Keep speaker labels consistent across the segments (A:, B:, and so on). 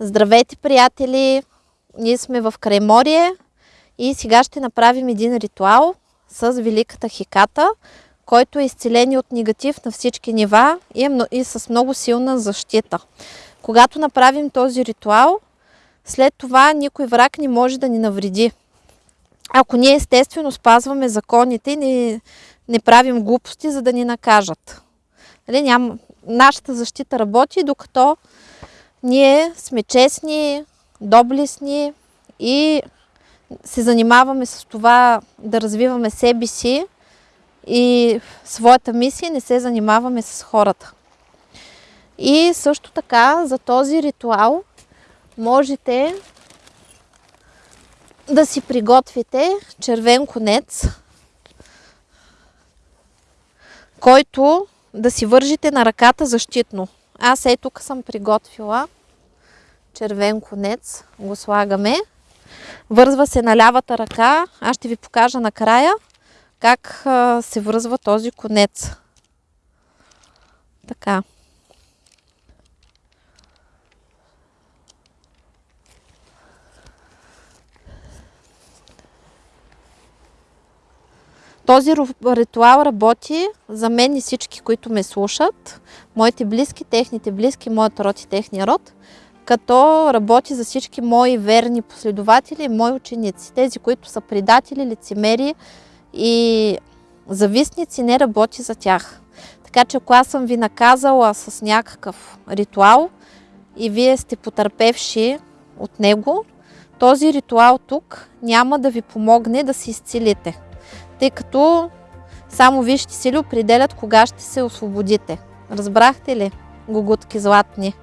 A: Здравейте, приятели! Ние сме в Крайморие и сега ще направим един ритуал с Великата Хиката, който е изцеление от негатив на всички нива е, и с много силна защита. Когато направим този ритуал, след това никой враг не може да ни навреди. Ако ние естествено спазваме законите и не, не правим глупости, за да ни накажат. Нали, ням, нашата защита работи, докато ние сме честни, доблестни и се занимаваме с това да развиваме себе си и своята мисия, не се занимаваме с хората. И също така за този ритуал можете да си приготвите червен конец, който да си вържите на ръката защитно. Аз е тук съм приготвила червен конец. Го слагаме. Вързва се на лявата ръка. Аз ще ви покажа накрая как се връзва този конец. Така. Този ритуал работи за мен и всички, които ме слушат, моите близки, техните близки, моят род и техния род, като работи за всички мои верни последователи мои ученици. Тези, които са предатели, лицемери и завистници, не работи за тях. Така че ако аз съм ви наказала с някакъв ритуал и вие сте потърпевши от него, този ритуал тук няма да ви помогне да се изцелите тъй като само вижте сили определят кога ще се освободите. Разбрахте ли, гугутки златни?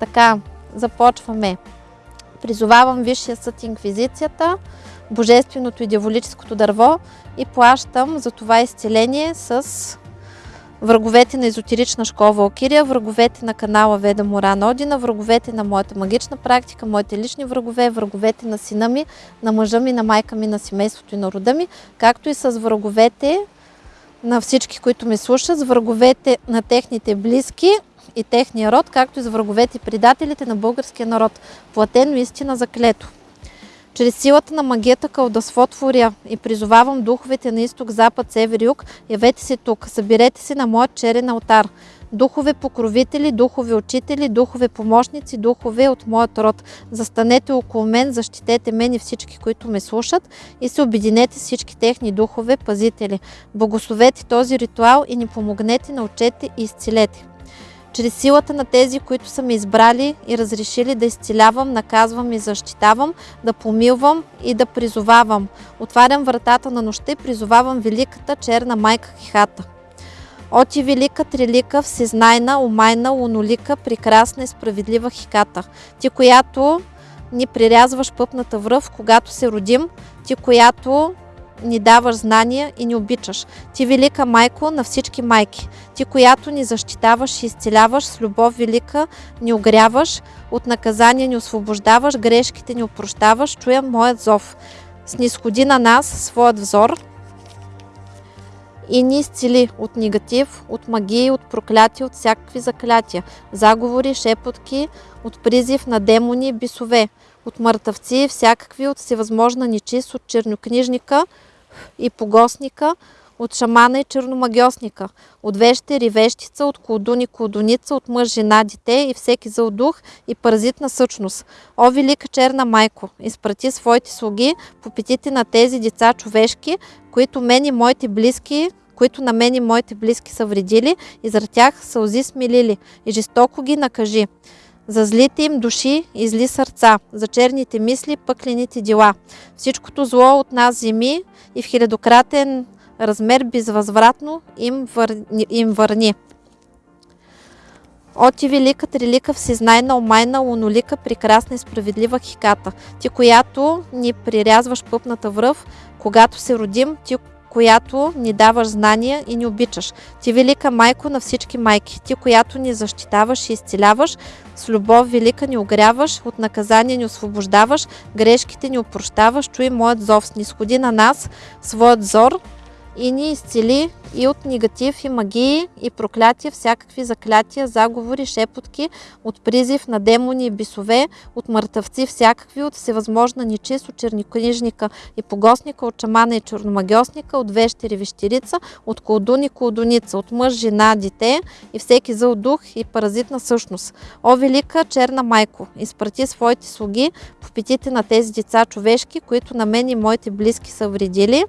A: Така, започваме. Призовавам Висшия съд Инквизицията, Божественото и Дяволическото дърво и плащам за това изцеление с враговете на езотерична школа Валкирия, враговете на канала Веда Моран Одина, враговете на моята магична практика, моите лични врагове, враговете на сина ми, на мъжа ми, на майка ми, на семейството и на рода ми, както и с враговете на всички, които ме слушат, с враговете на техните близки и техния род, както и с враговете и предателите на българския народ. Платено истина заклето. Чрез силата на магията кълдасвотворя и призовавам духовете на изток, запад, север, юг, явете се тук, съберете се на моят черен алтар. Духове покровители, духове учители, духове помощници, духове от моят род. Застанете около мен, защитете мен и всички, които ме слушат и се обединете с всички техни духове, пазители. Благословете този ритуал и ни помогнете, научете и изцелете. Чрез силата на тези, които са ме избрали и разрешили да изцелявам, наказвам и защитавам, да помилвам и да призовавам. Отварям вратата на нощта и призовавам великата черна майка Хихата. Оти велика трилика, всезнайна, умайна, лунолика, прекрасна и справедлива Хиката. Ти, която ни прирязваш пъпната връв, когато се родим, ти, която ни даваш знания и ни обичаш. Ти велика майко на всички майки. Ти, която ни защитаваш и изцеляваш, с любов велика ни огряваш, от наказание ни освобождаваш, грешките ни опрощаваш, чуя моят зов. Снисходи на нас своят взор и ни изцели от негатив, от магии, от проклятия, от всякакви заклятия, заговори, шепотки, от призив на демони бисове, от мъртъвци, всякакви, от всевъзможна нечист, от чернокнижника – и погосника, от шамана и черномагиосника, от вещер и вещица, от колдун и колдуница, от мъж, жена, дете и всеки зъл дух и паразитна същност. О, велика черна майко, изпрати своите слуги по петите на тези деца човешки, които мен и моите близки които на мен и моите близки са вредили и за тях сълзи смилили и жестоко ги накажи. За злите им души и зли сърца, за черните мисли, пъклените дела. Всичкото зло от нас земи и в хилядократен размер безвъзвратно им, върни, им върни. О, ти велика, трилика, всезнайна, омайна, лунолика, прекрасна и справедлива хиката, ти, която ни прирязваш пъпната връв, когато се родим, ти, която ни даваш знания и ни обичаш. Ти велика майко на всички майки, ти, която ни защитаваш и изцеляваш, с любов велика ни огряваш, от наказание ни освобождаваш, грешките ни опрощаваш, чуй моят зов, снисходи на нас своят зор, и ни изцели и от негатив и магии и проклятия, всякакви заклятия, заговори, шепотки, от призив на демони и бисове, от мъртъвци всякакви, от всевъзможна нечист, от черникнижника и погосника, от чамана и черномагиосника, от вещери вещерица, от колдуни колдуница, от мъж, жена, дете и всеки зъл дух и паразитна същност. О, велика черна майко, изпрати своите слуги по петите на тези деца човешки, които на мен и моите близки са вредили,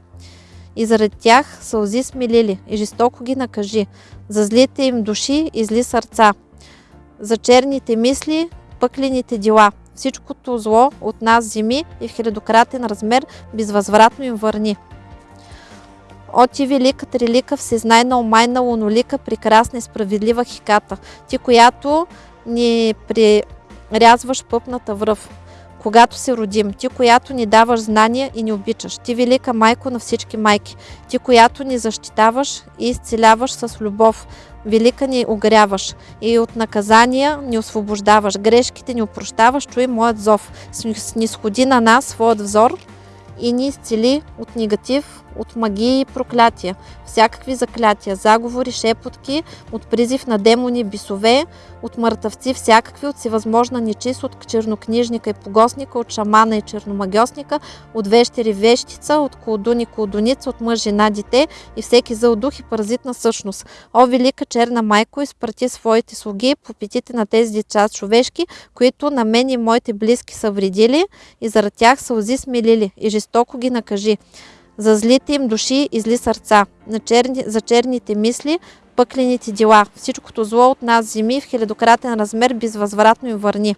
A: и заради тях сълзи смилили и жестоко ги накажи, за злите им души и зли сърца, за черните мисли, пъклените дела. Всичкото зло от нас земи и в хилядократен размер безвъзвратно им върни. О, ти велика, трилика, всезнайна, омайна, лунолика, прекрасна и справедлива хиката, ти, която ни прирязваш пъпната връв когато се родим, ти, която ни даваш знания и ни обичаш, ти, велика майко на всички майки, ти, която ни защитаваш и изцеляваш с любов, велика ни огряваш и от наказания ни освобождаваш, грешките ни опрощаваш, чуй моят зов, снисходи на нас своят взор и ни изцели от негатив, от магии и проклятия, всякакви заклятия, заговори, шепотки, от призив на демони, бисове, от мъртъвци, всякакви, от всевъзможна нечист, от чернокнижника и погосника, от шамана и черномагиосника, от вещери вещица, от колдуни колдуница, от мъж, жена, дете и всеки зъл дух и паразитна същност. О, велика черна майко, изпрати своите слуги по петите на тези деца човешки, които на мен и моите близки са вредили и заради тях сълзи смилили и жестоко ги накажи за злите им души и зли сърца, черни, за черните мисли, пъклените дела. Всичкото зло от нас земи в хилядократен размер безвъзвратно им върни.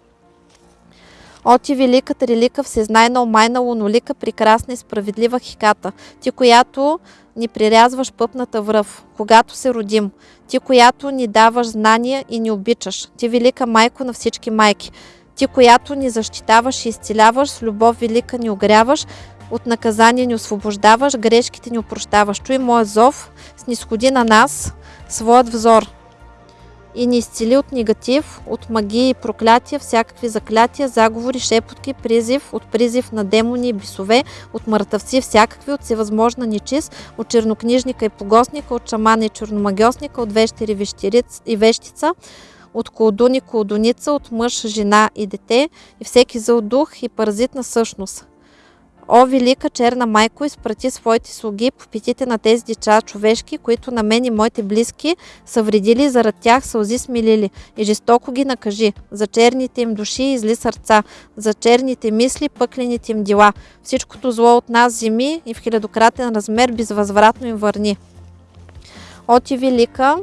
A: О, ти велика, трилика, всезнайна, омайна, лунолика, прекрасна и справедлива хиката, ти, която ни прирязваш пъпната връв, когато се родим, ти, която ни даваш знания и ни обичаш, ти, велика майко на всички майки, ти, която ни защитаваш и изцеляваш, с любов велика ни огряваш, от наказание ни освобождаваш, грешките ни опрощаваш. Чуй моят зов, снисходи на нас своят взор и ни изцели от негатив, от магии и проклятия, всякакви заклятия, заговори, шепотки, призив, от призив на демони и бисове, от мъртъвци, всякакви, от всевъзможна нечист, от чернокнижника и погосника, от шамана и черномагиосника, от вещери и вещица, от колдуни, колдуница, от мъж, жена и дете и всеки зъл дух и паразитна същност. О, велика черна майко, изпрати своите слуги по петите на тези деча човешки, които на мен и моите близки са вредили, заради тях сълзи смилили и жестоко ги накажи за черните им души и зли сърца, за черните мисли, пъклените им дела. Всичкото зло от нас земи и в хилядократен размер безвъзвратно им върни. О, ти велика,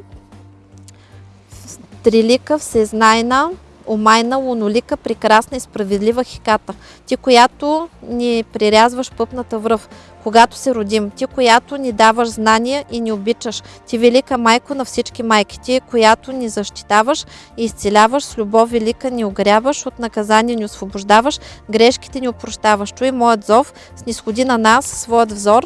A: трилика, всезнайна, омайна, лунолика, прекрасна и справедлива хиката. Ти, която ни прирязваш пъпната връв, когато се родим. Ти, която ни даваш знания и ни обичаш. Ти, велика майко на всички майки. Ти, която ни защитаваш и изцеляваш, с любов велика ни огряваш, от наказание ни освобождаваш, грешките ни опрощаваш. Чуй моят зов, снисходи на нас своят взор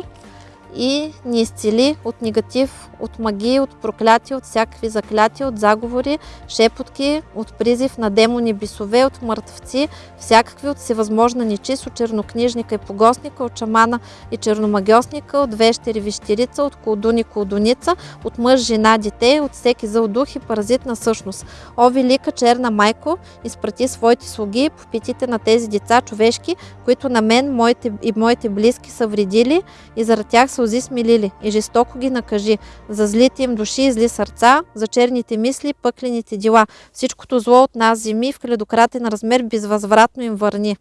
A: и ни изцели от негатив, от магии, от проклятия, от всякакви заклятия, от заговори, шепотки, от призив на демони, бисове, от мъртвци, всякакви от всевъзможна нечист, от чернокнижника и погосника, от шамана и черномагиосника, от вещери вещерица, от колдуни колдуница, от мъж, жена, дете, от всеки зъл дух и паразитна същност. О, велика черна майко, изпрати своите слуги по петите на тези деца човешки, които на мен моите, и моите близки са вредили и заради тях сълзи смилили и жестоко ги накажи, за злите им души и зли сърца, за черните мисли, пъклените дела. Всичкото зло от нас земи в хилядократен размер безвъзвратно им върни.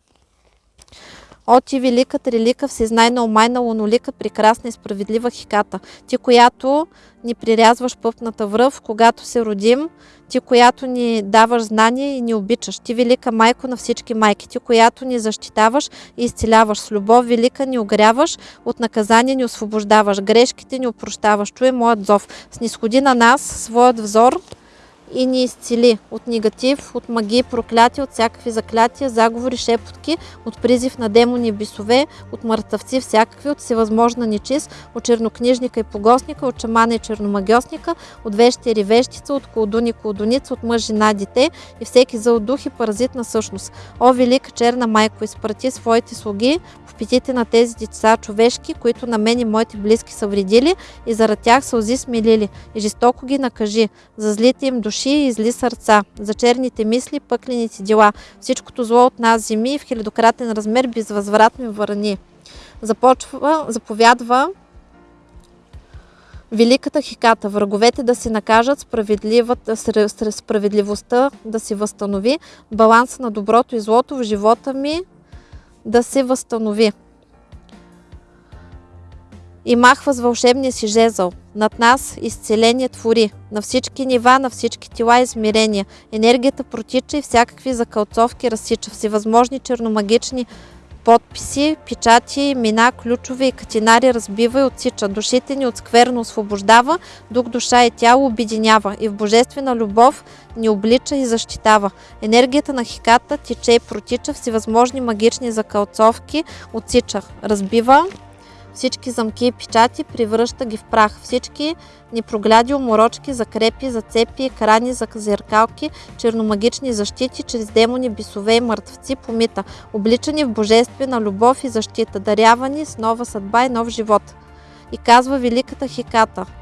A: О, ти велика, трилика, всезнайна, омайна, лунолика, прекрасна и справедлива хиката. Ти, която ни прирязваш пъпната връв, когато се родим, ти, която ни даваш знание и ни обичаш. Ти, велика майко на всички майки, ти, която ни защитаваш и изцеляваш. С любов велика ни огряваш, от наказание ни освобождаваш, грешките ни опрощаваш. Чуй моят зов. Снисходи на нас своят взор, и ни изцели от негатив, от магии, проклятия, от всякакви заклятия, заговори, шепотки, от призив на демони и бисове, от мъртъвци всякакви, от всевъзможна нечист, от чернокнижника и погостника, от шамана и черномагиосника, от вещи и вещица, от колдуни и колдуница, от мъж, жена, дете и всеки зъл дух и паразитна същност. О, велика черна майко, изпрати своите слуги в питите на тези деца човешки, които на мен и моите близки са вредили и заради тях сълзи смилили и жестоко ги накажи за злите им души и зли сърца, за черните мисли, пъклените дела, всичкото зло от нас земи в хилядократен размер безвъзвратно върни. Започва, заповядва Великата хиката, враговете да се накажат, справедливостта да се възстанови, баланса на доброто и злото в живота ми да се възстанови. И махва с вълшебния си жезъл. Над нас изцеление твори. На всички нива, на всички тела измерения. Енергията протича и всякакви закълцовки разсича. Всевъзможни черномагични подписи, печати, имена, ключове и катинари разбива и отсича. Душите ни от скверно освобождава, дух, душа и тяло обединява и в божествена любов ни облича и защитава. Енергията на хиката тече и протича, всевъзможни магични закълцовки отсича. Разбива, всички замки и печати, превръща ги в прах. Всички непрогляди уморочки, закрепи, зацепи, екрани, за зеркалки, черномагични защити, чрез демони, бисове и мъртвци помита, обличани в божествена любов и защита, дарявани с нова съдба и нов живот. И казва великата Хиката –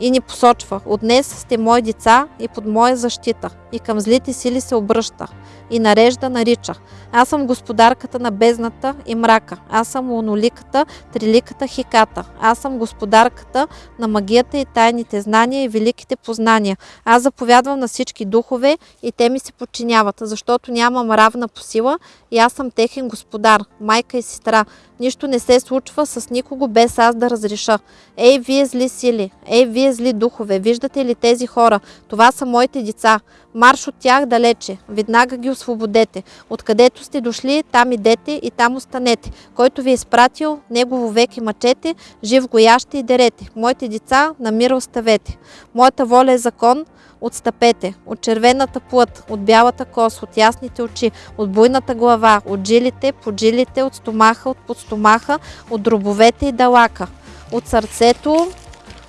A: и ни посочва. От днес сте мои деца и под моя защита. И към злите сили се обръща. И нарежда нарича. Аз съм господарката на бездната и мрака. Аз съм луноликата, триликата хиката. Аз съм господарката на магията и тайните знания и великите познания. Аз заповядвам на всички духове и те ми се подчиняват, защото нямам равна по сила и аз съм техен господар, майка и сестра. Нищо не се случва с никого без аз да разреша. Ей, вие зли сили, ей, вие зли духове, виждате ли тези хора? Това са моите деца. Марш от тях далече, веднага ги освободете. Откъдето сте дошли, там идете и там останете. Който ви е изпратил, негово век и мъчете, жив го яще и дерете. Моите деца на мира оставете. Моята воля е закон, Отстъпете от червената плът, от бялата кос, от ясните очи, от буйната глава, от жилите, под жилите, от стомаха, от подстомаха, от дробовете и далака, от сърцето,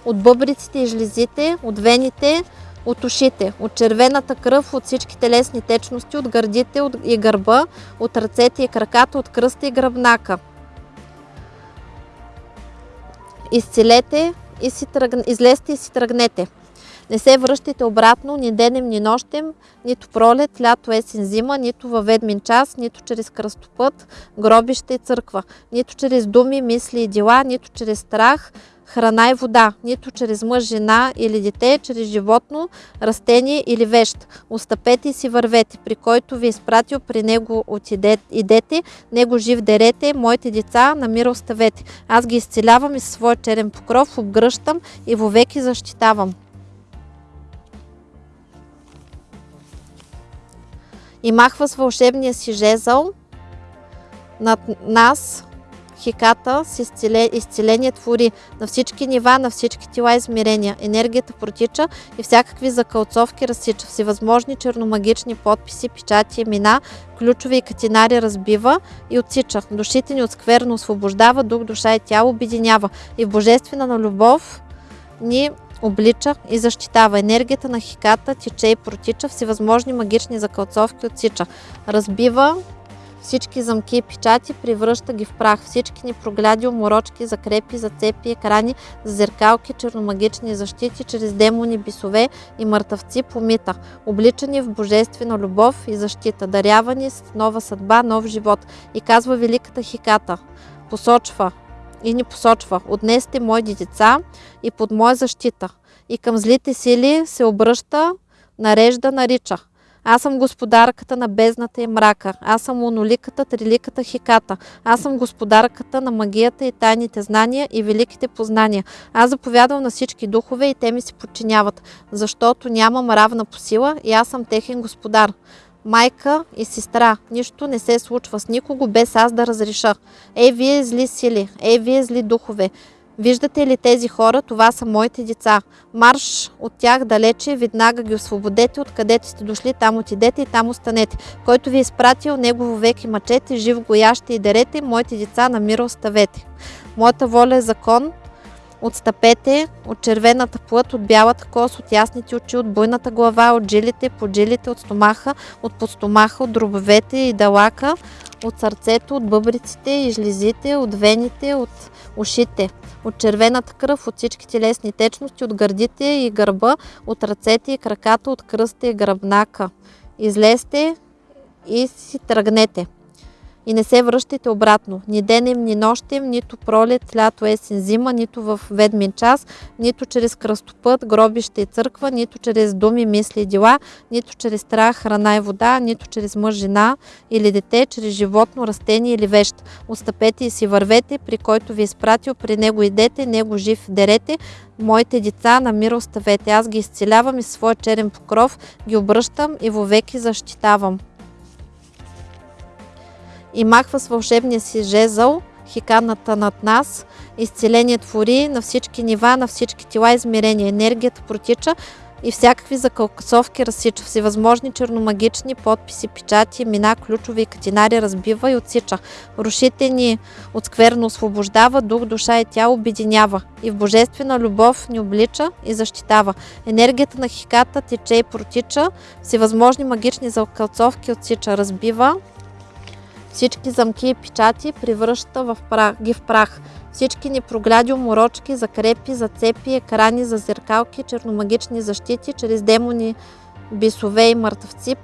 A: от бъбриците и жлезите, от вените, от ушите, от червената кръв, от всички телесни течности, от гърдите и гърба, от ръцете и краката, от кръста и гръбнака. Изцелете и си тръгне, излезте и си тръгнете. Не се връщайте обратно ни денем, ни нощем, нито пролет, лято, есен, зима, нито във ведмин час, нито чрез кръстопът, гробище и църква, нито чрез думи, мисли и дела, нито чрез страх, храна и вода, нито чрез мъж, жена или дете, чрез животно, растение или вещ. Остъпете и си вървете, при който ви е изпратил, при него отидете, него жив дерете, моите деца на мира оставете. Аз ги изцелявам и със своя черен покров обгръщам и вовеки защитавам. и махва с вълшебния си жезъл над нас, хиката с изцеление твори на всички нива, на всички тела измерения. Енергията протича и всякакви закълцовки разсича. Всевъзможни черномагични подписи, печати, имена, ключови и катинари разбива и отсича. Душите ни от скверно освобождава, дух, душа и тяло обединява. И в божествена на любов ни облича и защитава. Енергията на хиката тече и протича, всевъзможни магични закълцовки отсича. Разбива всички замки и печати, превръща ги в прах. Всички ни прогляди, уморочки, закрепи, зацепи, екрани, зеркалки, черномагични защити, чрез демони, бисове и мъртъвци помита. Обличани в божествена любов и защита, дарявани с нова съдба, нов живот. И казва великата хиката, посочва и ни посочва, от днес сте моите деца и под моя защита. И към злите сили се обръща, нарежда, нарича. Аз съм господарката на бездната и мрака. Аз съм моноликата, триликата хиката. Аз съм господарката на магията и тайните знания и великите познания. Аз заповядвам на всички духове и те ми се подчиняват, защото нямам равна по сила и аз съм техен господар. Майка и сестра, нищо не се случва с никого без аз да разреша. Ей, вие зли сили, ей, вие зли духове, Виждате ли тези хора? Това са моите деца. Марш от тях далече, веднага ги освободете, откъдето сте дошли, там отидете и там останете. Който ви е изпратил, негово веки мъчете, жив гояще и дерете, моите деца на мира оставете. Моята воля е закон, Отстъпете от червената плът, от бялата кос, от ясните очи, от буйната глава, от жилите, поджилите, от стомаха, от подстомаха, от дробовете и далака, от сърцето, от бъбриците и жлезите, от вените, от ушите, от червената кръв, от всички телесни течности, от гърдите и гърба, от ръцете и краката, от кръста и гръбнака. Излезте и си тръгнете и не се връщайте обратно. Ни денем, ни нощем, нито пролет, лято, есен, зима, нито в ведмин час, нито чрез кръстопът, гробище и църква, нито чрез думи, мисли и дела, нито чрез страх, храна и вода, нито чрез мъж, жена или дете, чрез животно, растение или вещ. Остъпете и си вървете, при който ви е изпратил, при него идете, него жив дерете, Моите деца на мир оставете. Аз ги изцелявам и своя черен покров ги обръщам и вовеки защитавам и махва с вълшебния си жезъл хиканата над нас. Изцеление твори на всички нива, на всички тела измерения. Енергията протича и всякакви закълкасовки разсича. Всевъзможни черномагични подписи, печати, мина, ключови и катинари разбива и отсича. Рушите ни от скверно освобождава, дух, душа и тяло обединява. И в божествена любов ни облича и защитава. Енергията на хиката тече и протича. Всевъзможни магични закълцовки отсича, разбива всички замки и печати превръща в прах, ги в прах. Всички ни прогляди уморочки, закрепи, зацепи, екрани, зазеркалки, черномагични защити, чрез демони, бисове и мъртвци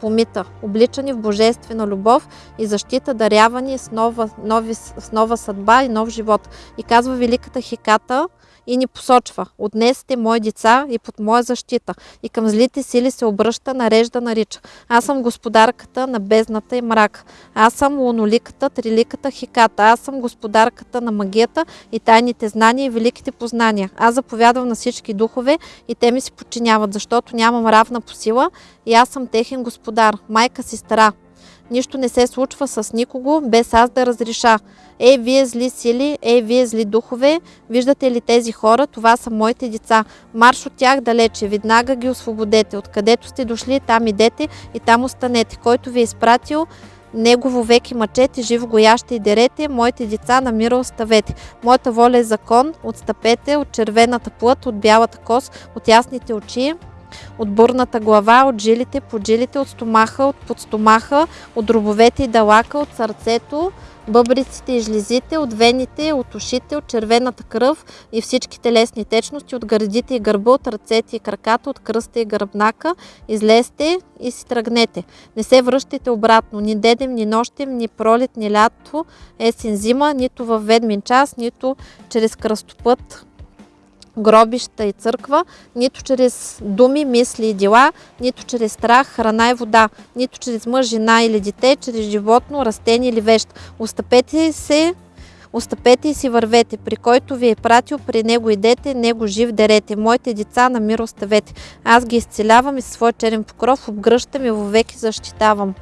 A: помита, обличани в божествена любов и защита, дарявани с нова, нови, с нова съдба и нов живот. И казва великата Хиката, и ни посочва. От днес сте мои деца и под моя защита. И към злите сили се обръща, нарежда, нарича. Аз съм господарката на бездната и мрак. Аз съм луноликата, триликата, хиката. Аз съм господарката на магията и тайните знания и великите познания. Аз заповядвам на всички духове и те ми се подчиняват, защото нямам равна по сила и аз съм техен господар, майка, сестра, Нищо не се случва с никого, без аз да разреша. Ей, вие зли сили, ей, вие зли духове, виждате ли тези хора? Това са моите деца. Марш от тях далече, веднага ги освободете. Откъдето сте дошли, там идете и там останете. Който ви е изпратил, Негово веки мъчете, живо гояще и дерете, моите деца на мира оставете. Моята воля е закон, отстъпете от червената плът, от бялата кос, от ясните очи, от бурната глава, от жилите, под жилите, от стомаха, от подстомаха, от дробовете и далака, от сърцето, бъбриците и жлезите, от вените, от ушите, от червената кръв и всички телесни течности, от гърдите и гърба, от ръцете и краката, от кръста и гръбнака. Излезте и си тръгнете. Не се връщайте обратно, ни дедем, ни нощем, ни пролет, ни лято, есен, зима, нито във ведмин час, нито чрез кръстопът, гробища и църква, нито чрез думи, мисли и дела, нито чрез страх, храна и вода, нито чрез мъж, жена или дете, чрез животно, растение или вещ. Остъпете се Остъпете и си вървете, при който ви е пратил, при него идете, него жив дерете. Моите деца на мир оставете. Аз ги изцелявам и със своя черен покров обгръщам и вовеки защитавам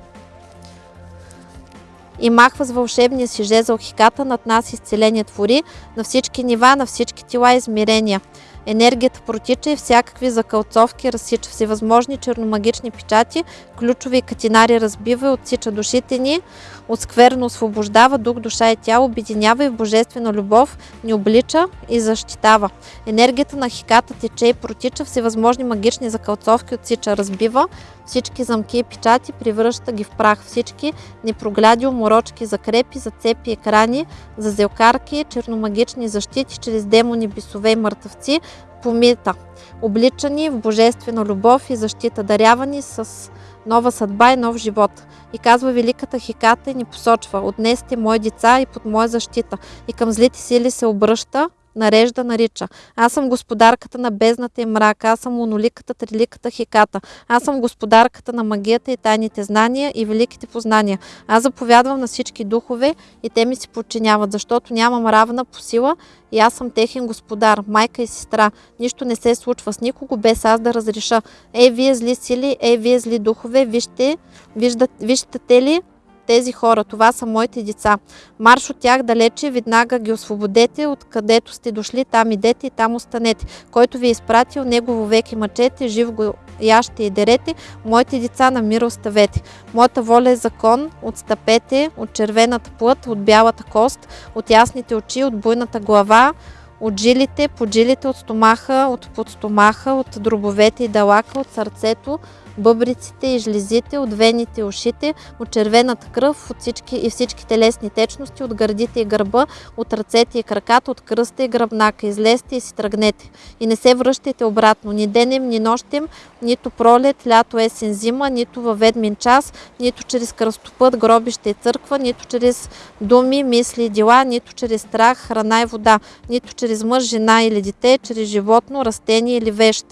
A: и махва с вълшебния си жезъл хиката над нас изцеление твори на всички нива, на всички тела измерения. Енергията протича и всякакви закълцовки разсича всевъзможни черномагични печати, ключови катинари разбива и отсича душите ни, от скверно освобождава дух, душа и тяло, обединява и в божествена любов, ни облича и защитава. Енергията на хиката тече и протича, всевъзможни магични закълцовки отсича, разбива, всички замки и печати превръща ги в прах, всички непрогляди, уморочки, закрепи, зацепи, екрани, зазелкарки, черномагични защити чрез демони, бисове и мъртъвци, помита, обличани в божествена любов и защита, дарявани с нова съдба и нов живот. И казва великата Хиката и ни посочва, от днес сте мои деца и под моя защита. И към злите сили се обръща, нарежда, нарича. Аз съм господарката на бездната и мрака, аз съм моноликата, триликата, хеката. Аз съм господарката на магията и тайните знания и великите познания. Аз заповядвам на всички духове и те ми се подчиняват, защото нямам равна по сила и аз съм техен господар, майка и сестра. Нищо не се случва с никого без аз да разреша. Е, вие зли сили, е, вие зли духове, вижте, виждат, виждате ли тези хора. Това са моите деца. Марш от тях далече, веднага ги освободете, откъдето сте дошли, там идете и там останете. Който ви е изпратил, негово веки мъчете, жив го яще и дерете, моите деца на мир оставете. Моята воля е закон, отстъпете от червената плът, от бялата кост, от ясните очи, от буйната глава, от жилите, под жилите, от стомаха, от подстомаха, от дробовете и далака, от сърцето, бъбриците и жлезите, от вените и ушите, от червената кръв от всички, и всички телесни течности, от гърдите и гърба, от ръцете и краката, от кръста и гръбнака. Излезте и си тръгнете. И не се връщайте обратно. Ни денем, ни нощем, нито пролет, лято, есен, зима, нито във ведмин час, нито чрез кръстопът, гробище и църква, нито чрез думи, мисли и дела, нито чрез страх, храна и вода, нито чрез мъж, жена или дете, чрез животно, растение или вещ.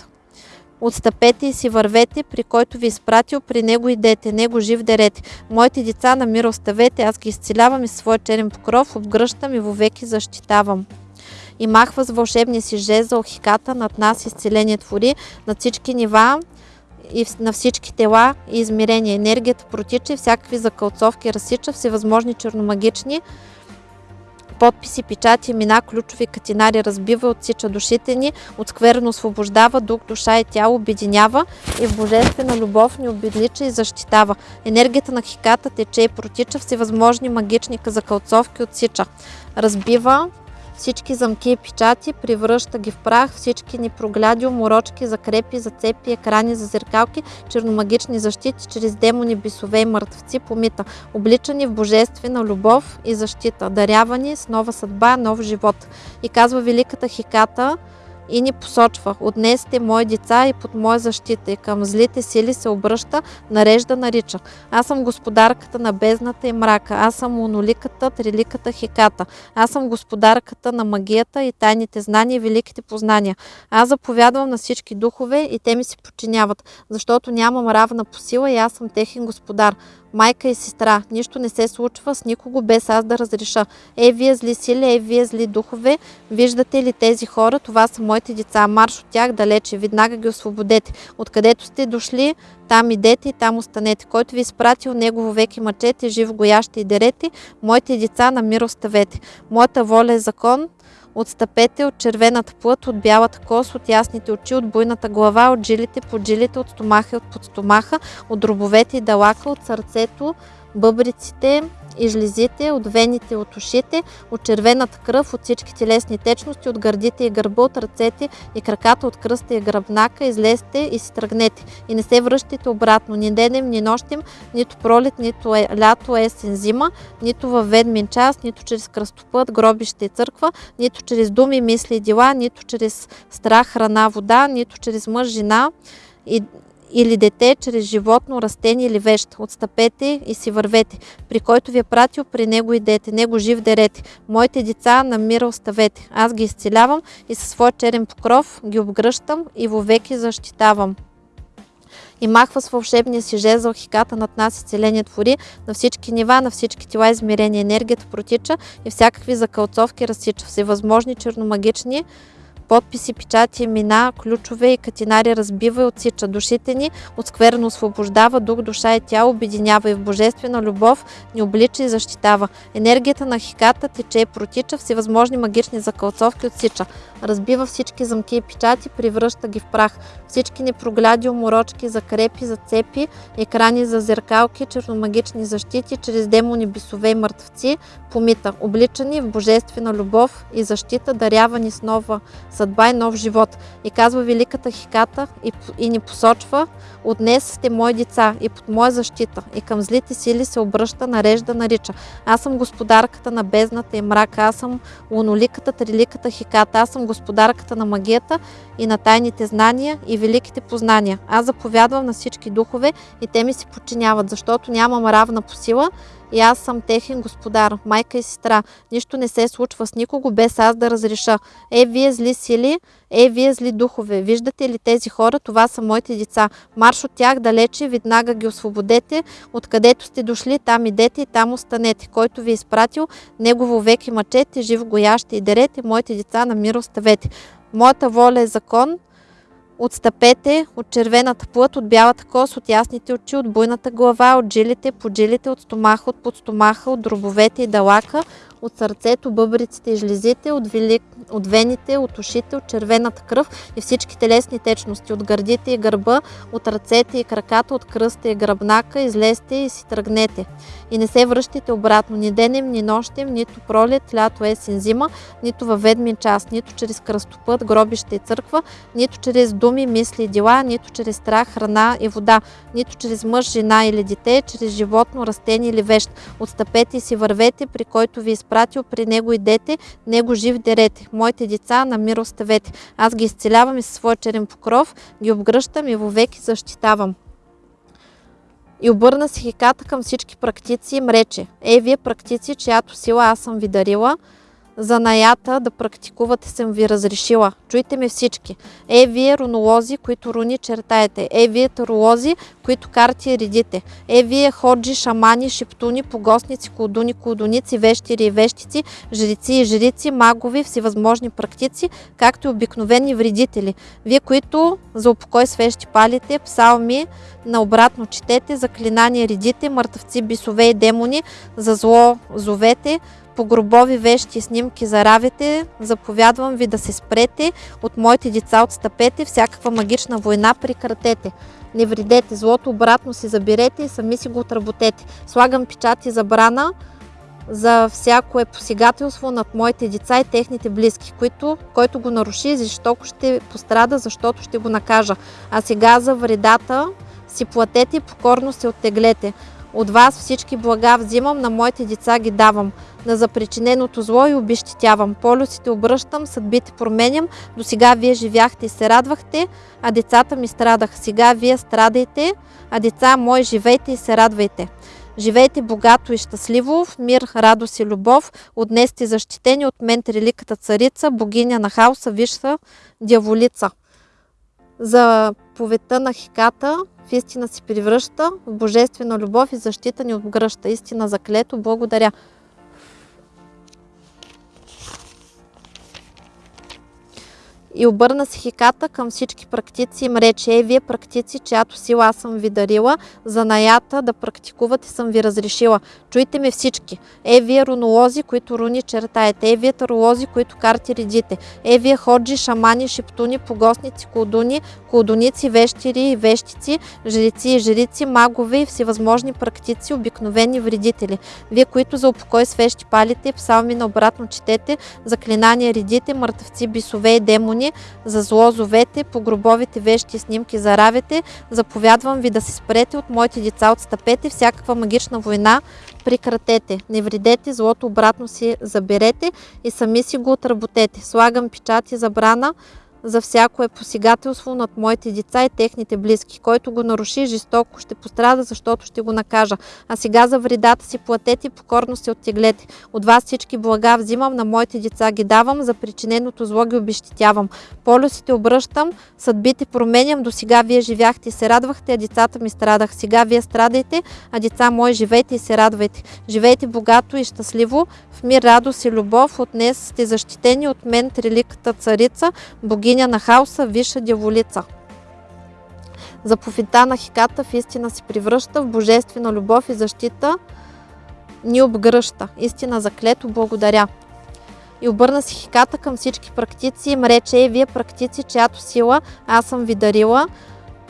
A: Отстъпете и си вървете, при който ви изпратил, при него идете, него жив дерете. Моите деца на мир оставете, аз ги изцелявам и своя черен покров, обгръщам и вовеки защитавам и махва с вълшебния си жезъл хиката над нас изцеление твори на всички нива и на всички тела и измерения. Енергията протича и всякакви закълцовки разсича, всевъзможни черномагични подписи, печати, имена, ключови катинари разбива, отсича душите ни, от скверно освобождава, дух, душа и тяло обединява и в божествена любов ни обедлича и защитава. Енергията на хиката тече и протича, всевъзможни магични закълцовки отсича. Разбива, всички замки и печати, превръща ги в прах, всички ни прогляди, уморочки, закрепи, зацепи, екрани за зеркалки, черномагични защити, чрез демони, бисове и мъртвци, помита, обличани в божествена любов и защита, дарявани с нова съдба, нов живот. И казва великата Хиката, и ни посочва. От днес сте мои деца и под моя защита и към злите сили се обръща, нарежда, нарича. Аз съм господарката на бездната и мрака. Аз съм моноликата, триликата, хеката. Аз съм господарката на магията и тайните знания и великите познания. Аз заповядвам на всички духове и те ми се подчиняват, защото нямам равна по сила и аз съм техен господар майка и сестра. Нищо не се случва с никого без аз да разреша. Е, вие зли сили, е, вие зли духове, виждате ли тези хора? Това са моите деца. Марш от тях далече, веднага ги освободете. Откъдето сте дошли, там идете и там останете. Който ви изпратил негово веки мъчете, жив гояще и дерете, моите деца на мир оставете. Моята воля е закон, Отстъпете от червената плът, от бялата кос, от ясните очи, от буйната глава, от жилите, под жилите, от стомаха и от подстомаха, от дробовете и далака, от сърцето, бъбриците, и жлезите, от вените, от ушите, от червената кръв, от всички телесни течности, от гърдите и гърба, от ръцете и краката, от кръста и гръбнака, излезте и си тръгнете. И не се връщайте обратно, ни денем, ни нощем, нито пролет, нито е, лято, есен, зима, нито във ведмин час, нито чрез кръстопът, гробище и църква, нито чрез думи, мисли и дела, нито чрез страх, храна, вода, нито чрез мъж, жена и или дете чрез животно, растение или вещ. Отстъпете и си вървете. При който ви е пратил, при него идете. Него жив дерете. Моите деца на мира оставете. Аз ги изцелявам и със своя черен покров ги обгръщам и вовеки защитавам и махва с вълшебния си жезъл хиката над нас изцеление твори на всички нива, на всички тела измерения. Енергията протича и всякакви закълцовки разсича. Всевъзможни черномагични подписи, печати, имена, ключове и катинари разбива и отсича. Душите ни от скверно освобождава, дух, душа и тяло обединява и в божествена любов ни облича и защитава. Енергията на хиката тече и протича, всевъзможни магични закълцовки отсича. Разбива всички замки и печати, превръща ги в прах. Всички непрогляди, уморочки, закрепи, зацепи, екрани за зеркалки, черномагични защити, чрез демони, бисове и мъртвци, помита, обличани в божествена любов и защита, дарявани с нова съдба и нов живот. И казва великата хиката и, и ни посочва, от днес сте мои деца и под моя защита и към злите сили се обръща, нарежда, нарича. Аз съм господарката на бездната и мрака, аз съм луноликата, триликата хиката, аз съм господарката на магията и на тайните знания и великите познания. Аз заповядвам на всички духове и те ми се подчиняват, защото нямам равна по сила и аз съм техен господар, майка и сестра. Нищо не се случва с никого без аз да разреша. Е, вие зли сили, е, вие зли духове. Виждате ли тези хора? Това са моите деца. Марш от тях далече, веднага ги освободете. Откъдето сте дошли, там идете и там останете. Който ви е изпратил, негово веки мъчете, жив гояще и дерете, моите деца на мир оставете. Моята воля е закон, Отстъпете от червената плът, от бялата кос, от ясните очи, от буйната глава, от жилите, под жилите, от стомаха, от подстомаха, от дробовете и далака, от сърцето, бъбриците и жлезите, от, велик, от вените, от ушите, от червената кръв и всички телесни течности, от гърдите и гърба, от ръцете и краката, от кръста и гръбнака, излезте и си тръгнете. И не се връщайте обратно ни денем, ни нощем, нито пролет, лято, есен, зима, нито във ведмин час, нито чрез кръстопът, гробище и църква, нито чрез думи, мисли и дела, нито чрез страх, храна и вода, нито чрез мъж, жена или дете, чрез животно, растение или вещ. Отстъпете и си вървете, при който ви изпратил, при него идете, него жив дерете. Моите деца на мир оставете. Аз ги изцелявам и със своя черен покров, ги обгръщам и вовеки защитавам. И обърна си хиката към всички практици и им рече, е, вие практици, чиято сила аз съм ви дарила, занаята да практикувате съм ви разрешила. Чуйте ме всички. Е, вие рунолози, които руни чертаете. Е, вие таролози, които карти редите. Е, вие ходжи, шамани, шептуни, погостници, колдуни, колдуници, вещири и вещици, жрици и жрици, магови, всевъзможни практици, както и обикновени вредители. Вие, които за упокой свещи палите, псалми, наобратно четете, заклинания редите, мъртъвци, бисове и демони, за зло зовете, по гробови вещи снимки заравите, заповядвам ви да се спрете, от моите деца отстъпете, всякаква магична война прекратете. Не вредете, злото обратно си заберете и сами си го отработете. Слагам печат и забрана за всяко е посегателство над моите деца и техните близки, които, който го наруши, защото ще пострада, защото ще го накажа. А сега за вредата си платете и покорно се оттеглете. От вас всички блага взимам, на моите деца ги давам. На запричиненото зло и обещетявам. Полюсите обръщам, съдбите променям. До сега вие живяхте и се радвахте, а децата ми страдаха. Сега вие страдайте, а деца мои живейте и се радвайте. Живейте богато и щастливо, в мир, радост и любов. От сте защитени от мен триликата царица, богиня на хаоса, висша дяволица. За повета на Хиката в истина си превръща, в божествена любов и защита ни отгръща. Истина заклето, благодаря. И обърна се хиката към всички практици и им рече, е, вие практици, чиято сила аз съм ви дарила, за наята да практикувате съм ви разрешила. Чуйте ме всички. Е, вие рунолози, които руни чертаете. Е, вие таролози, които карти редите. Е, вие ходжи, шамани, шептуни, погостници, колдуни, колдуници, вещири и вещици, жрици и жрици, магове и всевъзможни практици, обикновени вредители. Вие, които за упокой свещи палите, псалми на обратно четете, заклинания редите, мъртъвци, бисове и демони, за зло зовете, по гробовите вещи и снимки заравете, заповядвам ви да се спрете от моите деца, отстъпете, всякаква магична война прекратете. Не вредете, злото обратно си заберете и сами си го отработете. Слагам печат и забрана за всяко е посегателство над моите деца и техните близки. Който го наруши, жестоко ще пострада, защото ще го накажа. А сега за вредата си платете и покорно се оттеглете. От вас всички блага взимам, на моите деца ги давам, за причиненото зло ги обещетявам. Полюсите обръщам, съдбите променям, до сега вие живяхте и се радвахте, а децата ми страдах. Сега вие страдайте, а деца мои живейте и се радвайте. Живейте богато и щастливо, в мир, радост и любов. От днес сте защитени от мен, триликата царица, богиня на хаоса, виша дяволица. Заповедта на хиката в истина се превръща в божествена любов и защита ни обгръща. Истина заклето, благодаря. И обърна си хиката към всички практици и им рече, е, вие практици, чиято сила аз съм ви дарила,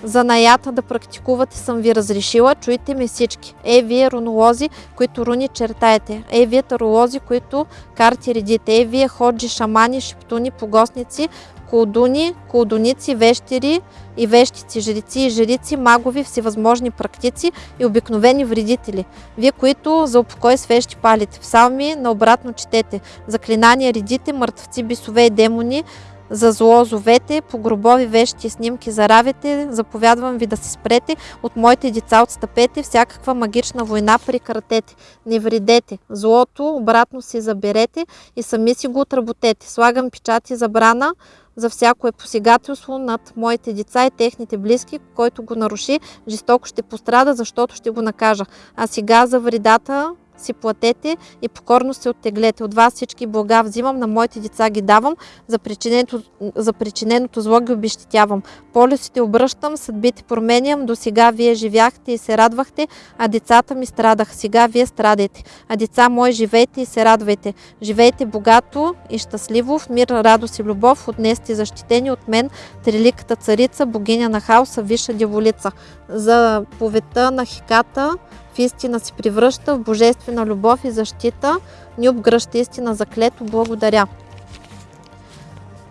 A: за наята да практикувате съм ви разрешила, чуйте ми всички. Е, вие рунолози, които руни чертаете. Е, вие таролози, които карти редите. Е, вие ходжи, шамани, шептуни, погостници, колдуни, колдуници, вещери и вещици, жрици и жрици, магови, всевъзможни практици и обикновени вредители. Вие, които за упокой свещи палите, псалми наобратно четете, заклинания редите, мъртвци, бисове и демони, За зло зовете, по гробови вещи и снимки заравите, заповядвам ви да се спрете, от моите деца отстъпете, всякаква магична война прекратете. Не вредете, злото обратно си заберете и сами си го отработете. Слагам печати забрана, за всяко е посегателство над моите деца и техните близки, който го наруши, жестоко ще пострада, защото ще го накажа. А сега за вредата си платете и покорно се оттеглете. От вас всички блага взимам, на моите деца ги давам, за причиненото, за причиненото зло ги обещетявам. Полюсите обръщам, съдбите променям, до сега вие живяхте и се радвахте, а децата ми страдах. Сега вие страдайте. А деца мои, живейте и се радвайте. Живейте богато и щастливо, в мир, радост и любов, от защитени от мен, триликата царица, богиня на хаоса, виша дяволица. За повета на хиката, истина се превръща, в божествена любов и защита, ни обгръща истина заклето, благодаря.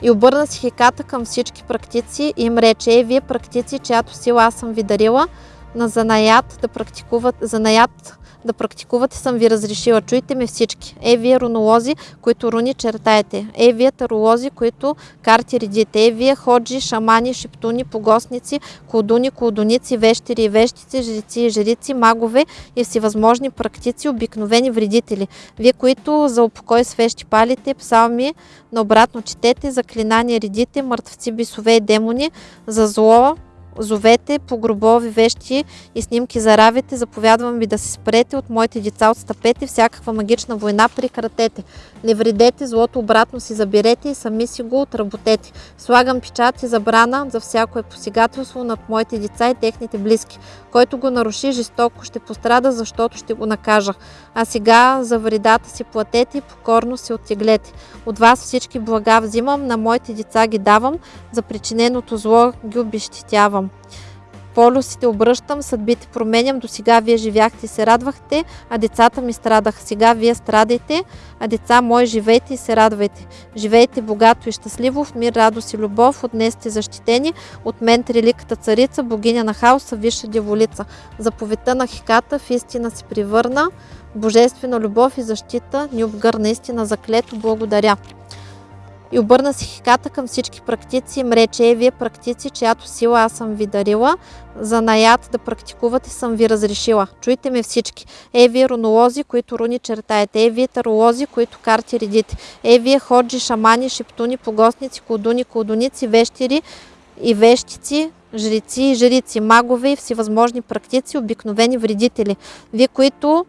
A: И обърна си хиката към всички практици и им рече, е, вие практици, чиято сила аз съм ви дарила, на занаят да практикуват, занаят да практикувате съм ви разрешила. Чуйте ме всички. Е, вие рунолози, които руни чертаете. Е, вие таролози, които карти редите. Е, вие ходжи, шамани, шептуни, погосници, колдуни, колдуници, вещери и вещици, жрици и жрици, магове и всевъзможни практици, обикновени вредители. Вие, които за упокой свещи палите, псалми, наобратно четете, заклинания редите, мъртвци, бисове и демони, за зло, зовете по гробови вещи и снимки заравите, заповядвам ви да се спрете от моите деца, отстъпете, всякаква магична война прекратете. Не вредете, злото обратно си заберете и сами си го отработете. Слагам печат и забрана за всяко е посегателство над моите деца и техните близки. Който го наруши, жестоко ще пострада, защото ще го накажа. А сега за вредата си платете и покорно се оттеглете. От вас всички блага взимам, на моите деца ги давам, за причиненото зло ги обещетявам полюсите обръщам, съдбите променям, до сега вие живяхте и се радвахте, а децата ми страдаха. Сега вие страдайте, а деца мои живейте и се радвайте. Живейте богато и щастливо, в мир, радост и любов, от днес сте защитени, от мен триликата царица, богиня на хаоса, висша дяволица. Заповедта на хиката в истина се привърна, божествена любов и защита ни обгърна истина заклето, благодаря. И обърна си хиката към всички практици и им е, вие практици, чиято сила аз съм ви дарила, за наят да практикувате съм ви разрешила. Чуйте ме всички. Е, вие рунолози, които руни чертаете. Е, вие таролози, които карти редите. Е, вие ходжи, шамани, шептуни, погостници, колдуни, колдуници, вещири и вещици, жрици и жрици, магове и всевъзможни практици, обикновени вредители. Вие, които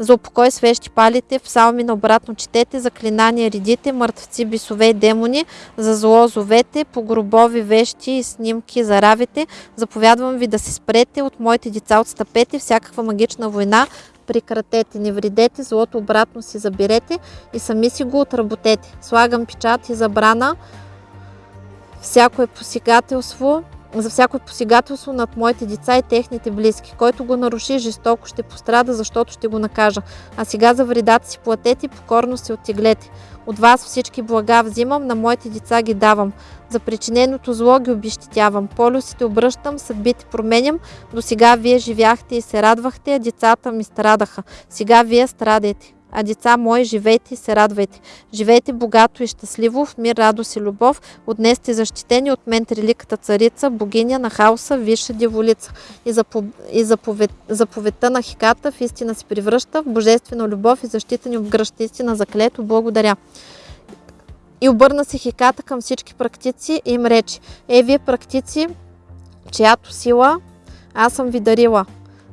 A: за упокой свещи палите, псалми на обратно четете, заклинания редите, мъртвци, бисове и демони, за зло зовете, по гробови вещи и снимки заравите. Заповядвам ви да се спрете, от моите деца отстъпете, всякаква магична война прекратете, не вредете, злото обратно си заберете и сами си го отработете. Слагам печат и забрана, всяко е посегателство, за всяко посегателство над моите деца и техните близки. Който го наруши, жестоко ще пострада, защото ще го накажа. А сега за вредата си платете и покорно се оттеглете. От вас всички блага взимам, на моите деца ги давам. За причиненото зло ги обещетявам. Полюсите обръщам, съдбите променям. До сега вие живяхте и се радвахте, а децата ми страдаха. Сега вие страдайте. А деца мои, живейте и се радвайте. Живейте богато и щастливо, в мир, радост и любов. От днес сте защитени от мен триликата царица, богиня на хаоса, висша дяволица. И, запов... и заповед... заповедта на хиката в истина се превръща в божествена любов и защита ни обгръща истина заклето. Благодаря. И обърна се хиката към всички практици и им рече, е, вие практици, чиято сила аз съм ви дарила.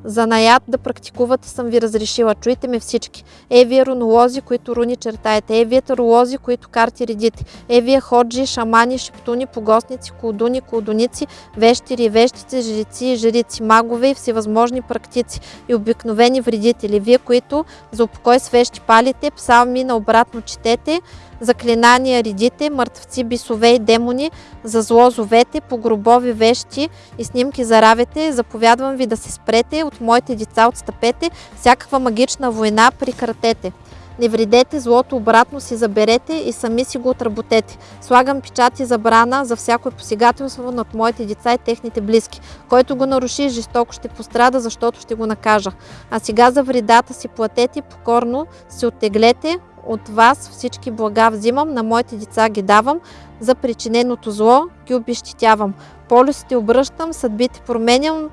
A: За наят да практикувате съм ви разрешила. Чуйте ме всички. Е, вие рунолози, които руни чертаете. Е, вие таролози, които карти редите. Е, вие ходжи, шамани, шептуни, погостници, колдуни, колдуници, вещири, вещици, жрици и жрици, магове и всевъзможни практици и обикновени вредители. Вие, които за упокой свещи палите, псалми наобратно четете, заклинания редите, мъртвци, бисове и демони, за зло зовете, по гробови вещи и снимки заравете, заповядвам ви да се спрете, от моите деца отстъпете, всякаква магична война прекратете. Не вредете, злото обратно си заберете и сами си го отработете. Слагам печати забрана за всяко посегателство над моите деца и техните близки. Който го наруши, жестоко ще пострада, защото ще го накажа. А сега за вредата си платете, покорно се оттеглете, от вас всички блага взимам, на моите деца ги давам, за причиненото зло ги обещетявам. Полюсите обръщам, съдбите променям,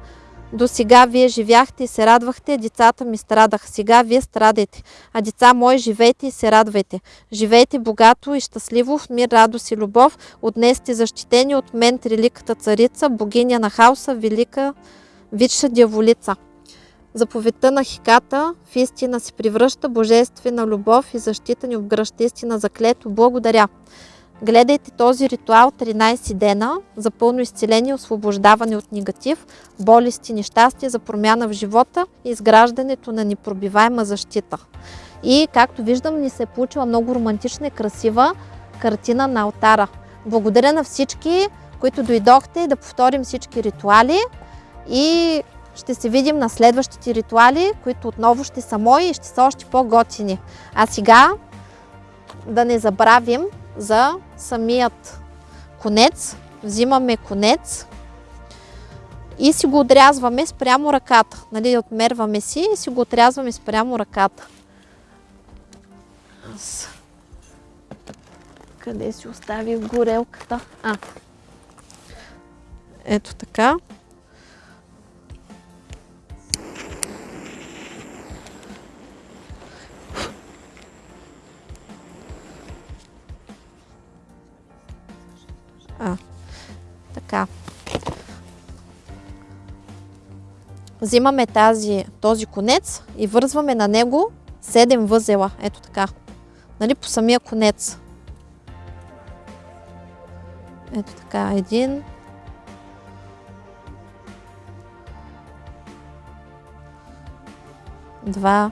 A: до сега вие живяхте и се радвахте, децата ми страдаха. Сега вие страдайте. А деца мои, живейте и се радвайте. Живейте богато и щастливо, в мир, радост и любов. От сте защитени от мен, триликата царица, богиня на хаоса, велика, висша дяволица. Заповедта на хиката в истина се превръща, божествена любов и защита ни обгръща истина заклето. Благодаря. Гледайте този ритуал 13 дена за пълно изцеление, освобождаване от негатив, болести, нещастия, за промяна в живота и изграждането на непробиваема защита. И както виждам, ни се е получила много романтична и красива картина на алтара. Благодаря на всички, които дойдохте да повторим всички ритуали и ще се видим на следващите ритуали, които отново ще са мои и ще са още по-готини. А сега да не забравим за самият конец. Взимаме конец и си го отрязваме спрямо ръката. Нали, отмерваме си и си го отрязваме спрямо ръката. Къде си оставих горелката? А. Ето така. Така. Взимаме тази, този конец и вързваме на него 7 възела. Ето така. Нали, по самия конец. Ето така. Един. Два.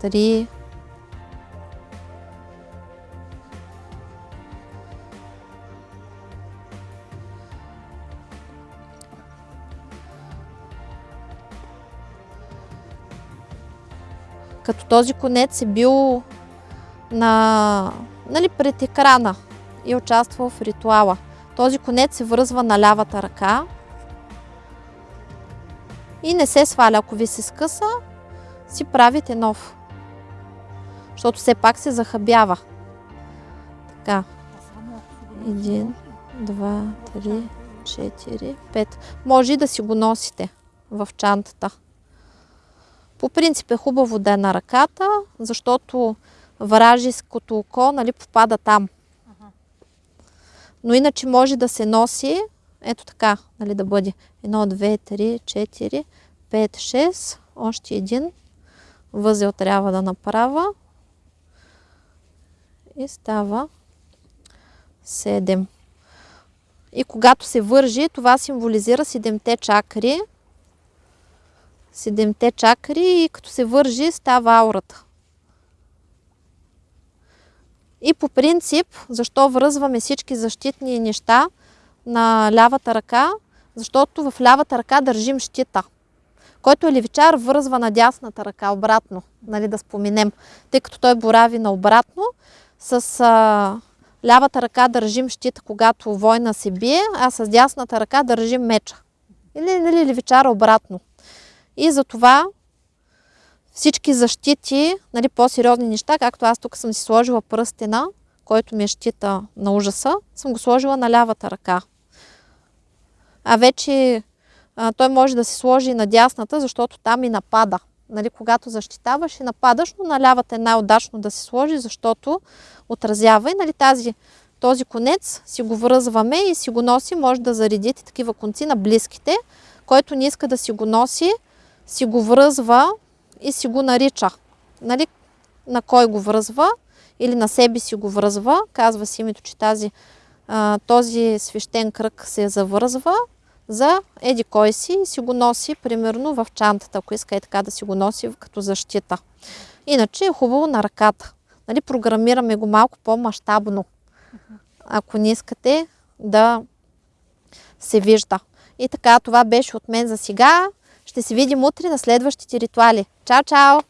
A: Три. Като този конец е бил на, нали, пред екрана и участвал в ритуала. Този конец се връзва на лявата ръка и не се сваля. Ако ви се скъса, си правите нов. Защото все пак се захабява. Така. Един, два, три, четири, пет. Може и да си го носите в чантата. По принцип е хубаво да е на ръката, защото вражеското око нали, попада там. Но иначе може да се носи, ето така, нали, да бъде 1, 2, 3, 4, 5, 6, още един възел трябва да направя и става 7. И когато се вържи, това символизира 7-те чакри, седемте чакри и като се вържи става аурата. И по принцип, защо връзваме всички защитни неща на лявата ръка? Защото в лявата ръка държим щита, който е левичар връзва на дясната ръка обратно, нали, да споменем, тъй като той борави на обратно. С а, лявата ръка държим щита, когато война се бие, а с дясната ръка държим меча. Или, нали, левичара обратно. И затова всички защити, нали, по-сериозни неща, както аз тук съм си сложила пръстена, който ми е щита на ужаса, съм го сложила на лявата ръка. А вече а, той може да се сложи на дясната, защото там и напада. Нали, когато защитаваш и нападаш, но на лявата е най-удачно да се сложи, защото отразява и нали, тази, този конец си го връзваме и си го носи, може да заредите такива конци на близките, който не иска да си го носи, си го връзва и си го нарича. Нали? На кой го връзва или на себе си го връзва. Казва си името, че тази, а, този свещен кръг се завързва за еди кой си и си го носи примерно в чантата, ако иска е така да си го носи като защита. Иначе е хубаво на ръката. Нали, програмираме го малко по-масштабно, ако не искате да се вижда. И така, това беше от мен за сега. Ще се видим утре на следващите ритуали. Чао, чао!